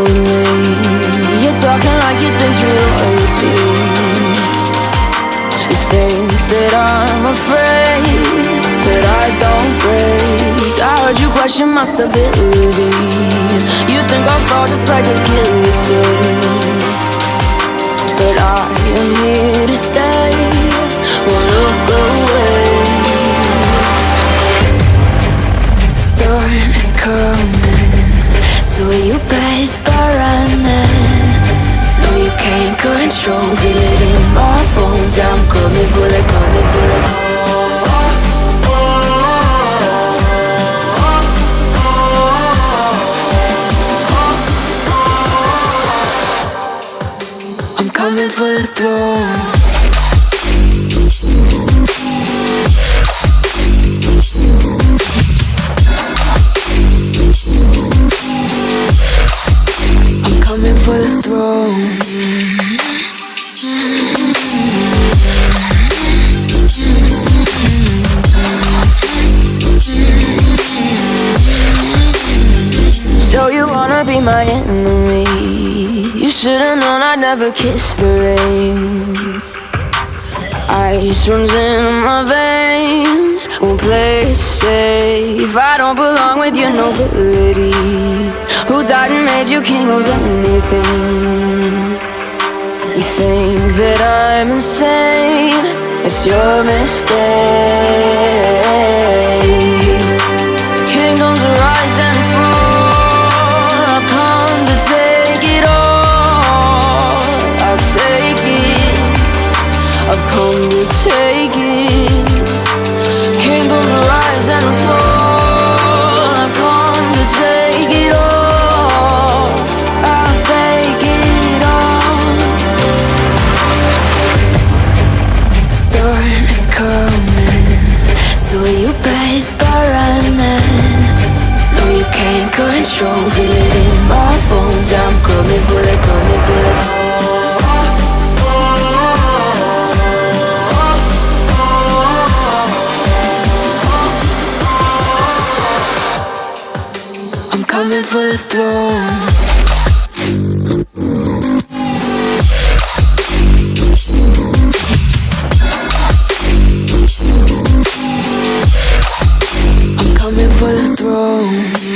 enemy You're talking like you think you're royalty You think that I'm afraid But I don't break. I heard you question my stability. You think I'll fall just like a guillotine. But I am here to stay control. Feel it in my bones. I'm coming for the, coming for the I'm coming for the throne. I'm coming for the throne my enemy. You should've known I'd never kiss the rain. Ice runs in my veins. Won't play it safe. I don't belong with your nobility. Who died and made you king of anything? You think that I'm insane. It's your mistake coming for the throne. I'm coming for the throne.